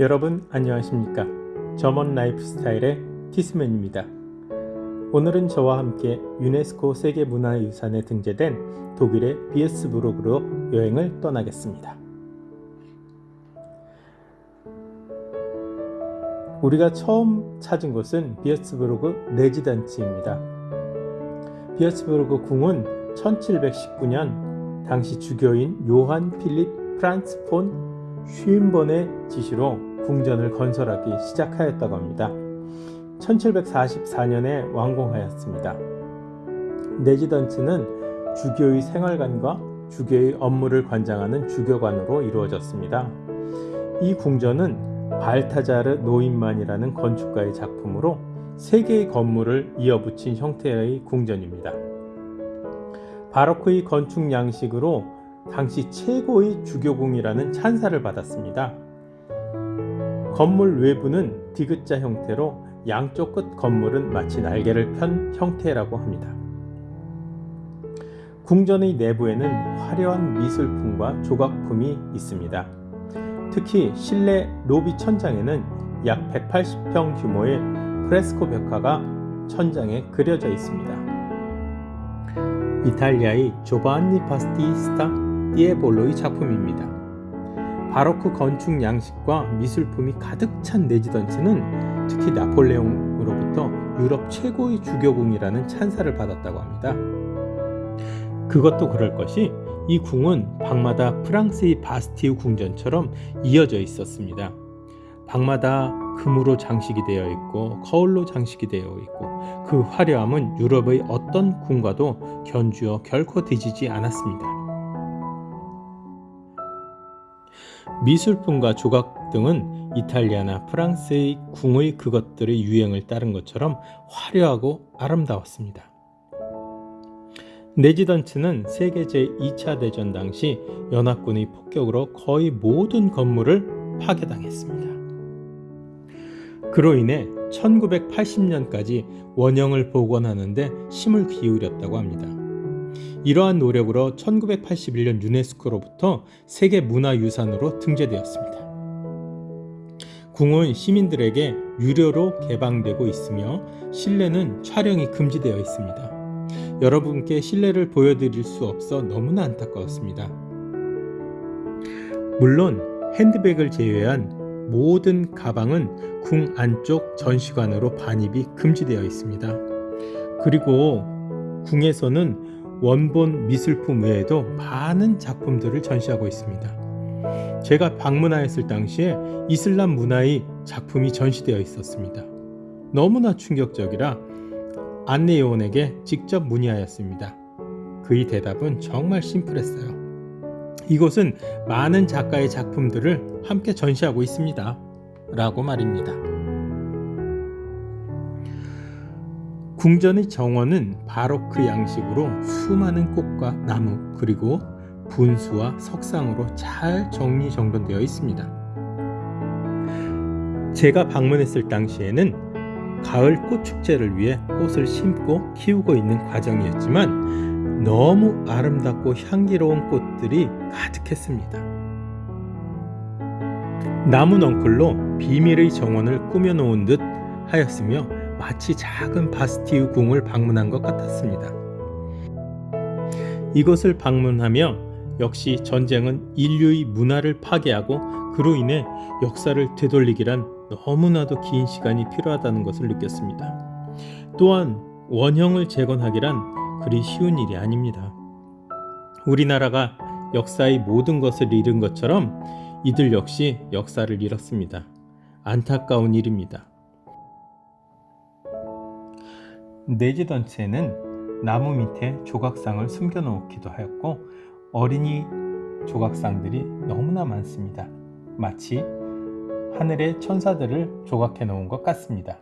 여러분 안녕하십니까? 점원 라이프스타일의 티스맨입니다. 오늘은 저와 함께 유네스코 세계문화유산에 등재된 독일의 비에스부르크로 여행을 떠나겠습니다. 우리가 처음 찾은 곳은 비에스부르크 레지던츠입니다. 비에스부르크 궁은 1719년 당시 주교인 요한 필립 프란츠 폰 슈인번의 지시로 궁전을 건설하기 시작하였다고 합니다. 1744년에 완공하였습니다. 레지던츠는 주교의 생활관과 주교의 업무를 관장하는 주교관으로 이루어졌습니다. 이 궁전은 발타자르 노인만이라는 건축가의 작품으로 세 개의 건물을 이어붙인 형태의 궁전입니다. 바로크의 건축 양식으로 당시 최고의 주교궁이라는 찬사를 받았습니다. 건물 외부는 디귿자 형태로 양쪽 끝 건물은 마치 날개를 편 형태라고 합니다. 궁전의 내부에는 화려한 미술품과 조각품이 있습니다. 특히 실내 로비 천장에는 약 180평 규모의 프레스코 벽화가 천장에 그려져 있습니다. 이탈리아의 조반니 파스티스타 띠에볼로의 작품입니다. 바로크 건축 양식과 미술품이 가득 찬 레지던스는 특히 나폴레옹으로부터 유럽 최고의 주교궁이라는 찬사를 받았다고 합니다. 그것도 그럴 것이 이 궁은 방마다 프랑스의 바스티우 궁전처럼 이어져 있었습니다. 방마다 금으로 장식이 되어 있고 거울로 장식이 되어 있고 그 화려함은 유럽의 어떤 궁과도 견주어 결코 뒤지지 않았습니다. 미술품과 조각 등은 이탈리아나 프랑스의 궁의 그것들의 유행을 따른 것처럼 화려하고 아름다웠습니다. 레지던츠는 세계 제2차 대전 당시 연합군의 폭격으로 거의 모든 건물을 파괴당했습니다. 그로 인해 1980년까지 원형을 복원하는데 힘을 기울였다고 합니다. 이러한 노력으로 1981년 유네스코로부터 세계문화유산으로 등재되었습니다. 궁은 시민들에게 유료로 개방되고 있으며 실내는 촬영이 금지되어 있습니다. 여러분께 실내를 보여드릴 수 없어 너무나 안타까웠습니다. 물론 핸드백을 제외한 모든 가방은 궁 안쪽 전시관으로 반입이 금지되어 있습니다. 그리고 궁에서는 원본 미술품 외에도 많은 작품들을 전시하고 있습니다. 제가 방문하였을 당시에 이슬람 문화의 작품이 전시되어 있었습니다. 너무나 충격적이라 안내요원에게 직접 문의하였습니다. 그의 대답은 정말 심플했어요. 이곳은 많은 작가의 작품들을 함께 전시하고 있습니다. 라고 말입니다. 궁전의 정원은 바로크 양식으로 수많은 꽃과 나무 그리고 분수와 석상으로 잘 정리정돈되어 있습니다. 제가 방문했을 당시에는 가을 꽃축제를 위해 꽃을 심고 키우고 있는 과정이었지만 너무 아름답고 향기로운 꽃들이 가득했습니다. 나무 넝쿨로 비밀의 정원을 꾸며놓은 듯 하였으며 마치 작은 바스티유 궁을 방문한 것 같았습니다. 이것을 방문하며 역시 전쟁은 인류의 문화를 파괴하고 그로 인해 역사를 되돌리기란 너무나도 긴 시간이 필요하다는 것을 느꼈습니다. 또한 원형을 재건하기란 그리 쉬운 일이 아닙니다. 우리나라가 역사의 모든 것을 잃은 것처럼 이들 역시 역사를 잃었습니다. 안타까운 일입니다. 레지던츠에는 나무 밑에 조각상을 숨겨 놓기도 하였고 어린이 조각상들이 너무나 많습니다. 마치 하늘의 천사들을 조각해 놓은 것 같습니다.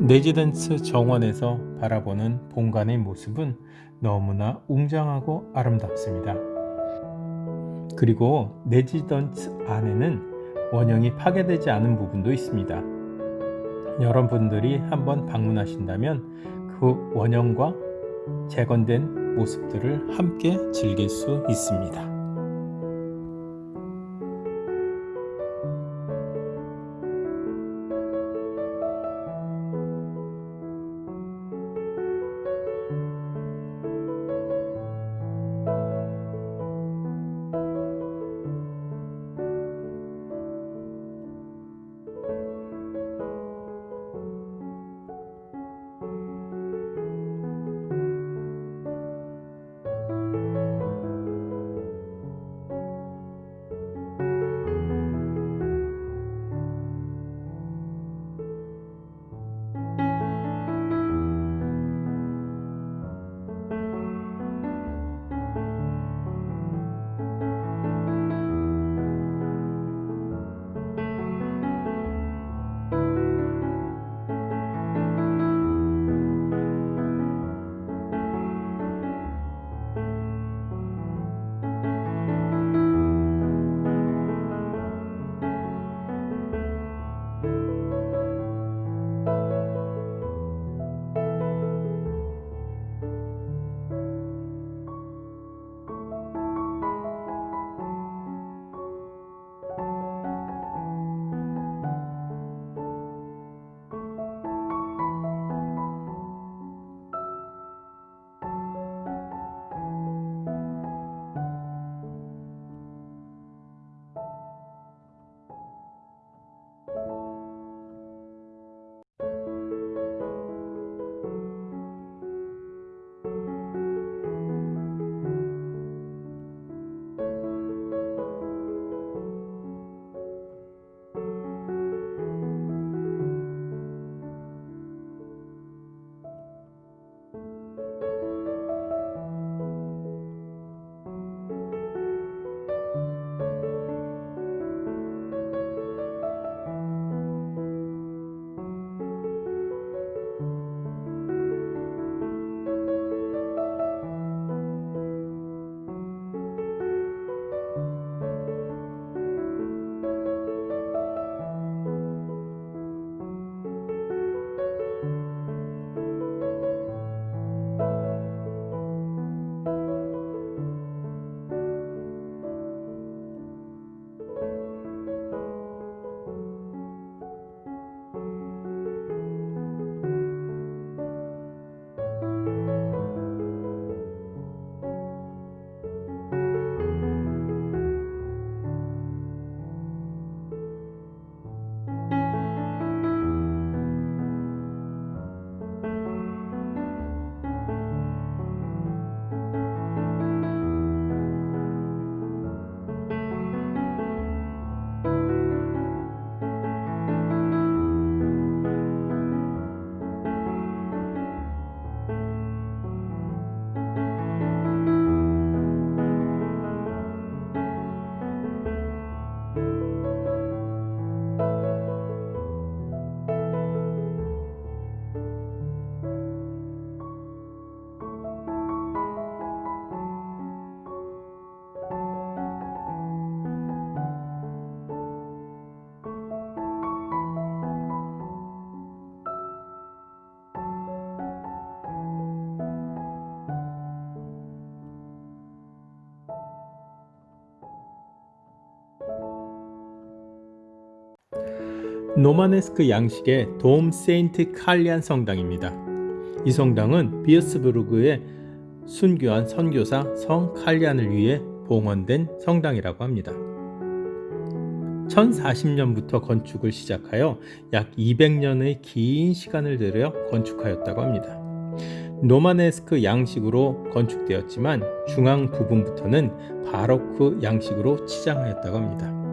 레지던츠 정원에서 바라보는 본관의 모습은 너무나 웅장하고 아름답습니다. 그리고 레지던츠 안에는 원형이 파괴되지 않은 부분도 있습니다. 여러분들이 한번 방문하신다면 그 원형과 재건된 모습들을 함께 즐길 수 있습니다. 로마네스크 양식의 돔 세인트 칼리안 성당입니다. 이 성당은 뷔르츠부르크의 순교한 선교사 성 칼리안을 위해 봉헌된 성당이라고 합니다. 1040년부터 건축을 시작하여 약 200년의 긴 시간을 들여 건축하였다고 합니다. 로마네스크 양식으로 건축되었지만 중앙 부분부터는 바로크 양식으로 치장하였다고 합니다.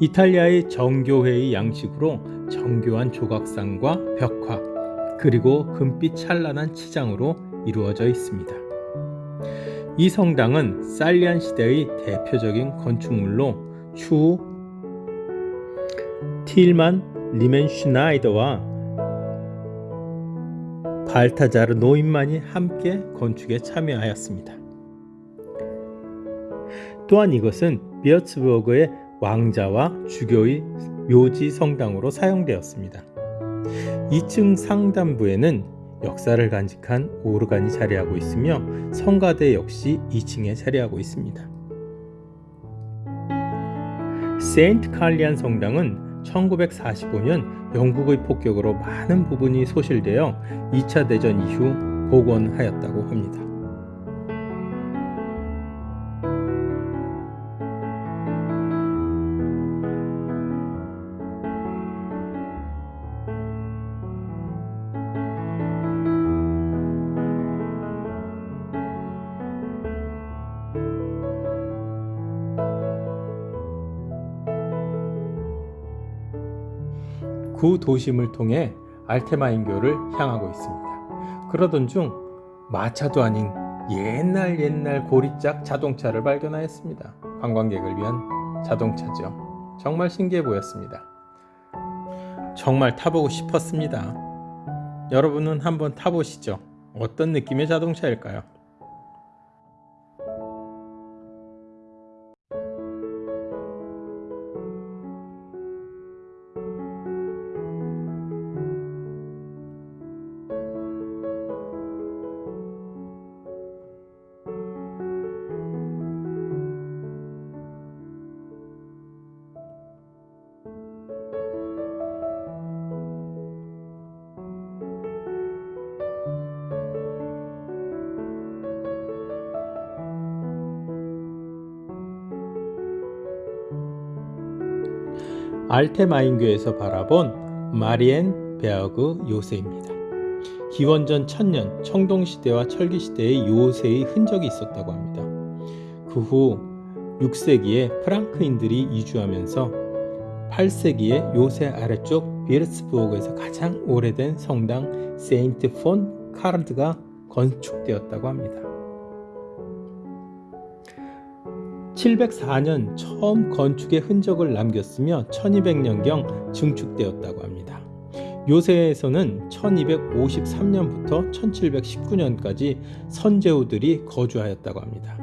이탈리아의 정교회의 양식으로 정교한 조각상과 벽화 그리고 금빛 찬란한 치장으로 이루어져 있습니다. 이 성당은 살리안 시대의 대표적인 건축물로 추후 틸만 리멘슈나이더와 발타자르 노인만이 함께 건축에 참여하였습니다. 또한 이것은 비어츠버그의 왕자와 주교의 묘지 성당으로 사용되었습니다. 2층 상단부에는 역사를 간직한 오르간이 자리하고 있으며 성가대 역시 2층에 자리하고 있습니다. 세인트 칼리안 성당은 1945년 영국의 폭격으로 많은 부분이 소실되어 2차 대전 이후 복원하였다고 합니다. 구 도심을 통해 알테마인교를 향하고 있습니다. 그러던 중 마차도 아닌 옛날 옛날 고리짝 자동차를 발견하였습니다. 관광객을 위한 자동차죠. 정말 신기해 보였습니다. 정말 타보고 싶었습니다. 여러분은 한번 타보시죠. 어떤 느낌의 자동차일까요? 알테마인교에서 바라본 마리엔 베어그 요새입니다. 기원전 1000년 청동시대와 철기시대의 요새의 흔적이 있었다고 합니다. 그 후 6세기에 프랑크인들이 이주하면서 8세기에 요새 아래쪽 비르츠부르크에서 가장 오래된 성당 세인트 폰 카르드가 건축되었다고 합니다. 704년 처음 건축의 흔적을 남겼으며 1200년경 증축되었다고 합니다. 요새에서는 1253년부터 1719년까지 선제후들이 거주하였다고 합니다.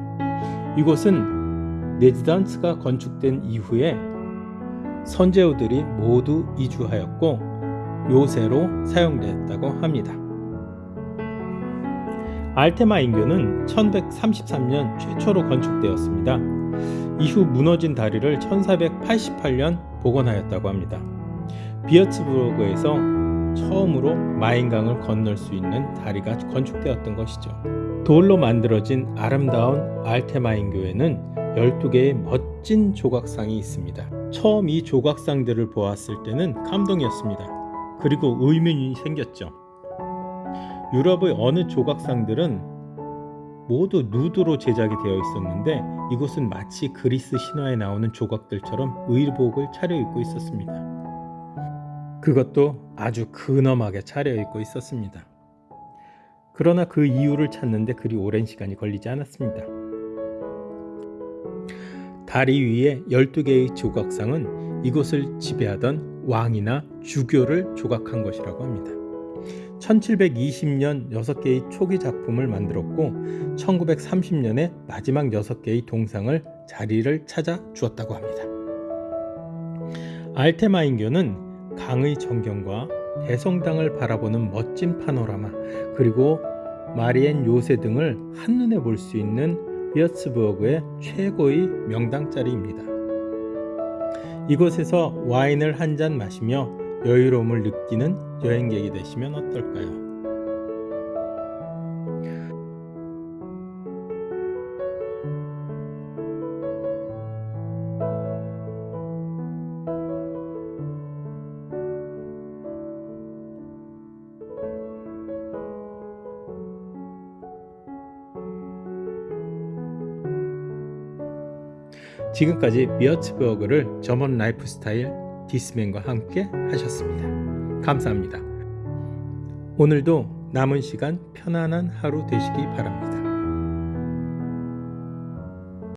이곳은 레지던스가 건축된 이후에 선제후들이 모두 이주하였고 요새로 사용되었다고 합니다. 알테마 인교는 1133년 최초로 건축되었습니다. 이후 무너진 다리를 1488년 복원하였다고 합니다. 비어츠부르크에서 처음으로 마인강을 건널 수 있는 다리가 건축되었던 것이죠. 돌로 만들어진 아름다운 알테마인 교회는 12개의 멋진 조각상이 있습니다. 처음 이 조각상들을 보았을 때는 감동이었습니다. 그리고 의문이 생겼죠. 유럽의 어느 조각상들은 모두 누드로 제작이 되어 있었는데 이곳은 마치 그리스 신화에 나오는 조각들처럼 의복을 차려입고 있었습니다. 그것도 아주 근엄하게 차려입고 있었습니다. 그러나 그 이유를 찾는데 그리 오랜 시간이 걸리지 않았습니다. 다리 위에 12개의 조각상은 이곳을 지배하던 왕이나 주교를 조각한 것이라고 합니다. 1720년 6개의 초기 작품을 만들었고 1930년에 마지막 6개의 동상을 자리를 찾아 주었다고 합니다. 알테마인교는 강의 전경과 대성당을 바라보는 멋진 파노라마 그리고 마리엔 요새 등을 한눈에 볼 수 있는 비어츠부르크의 최고의 명당 자리입니다. 이곳에서 와인을 한 잔 마시며 여유로움을 느끼는 여행객이 되시면 어떨까요? 지금까지 미어츠버그를 점원 라이프스타일 디스맨과 함께 하셨습니다. 감사합니다. 오늘도 남은 시간 편안한 하루 되시기 바랍니다.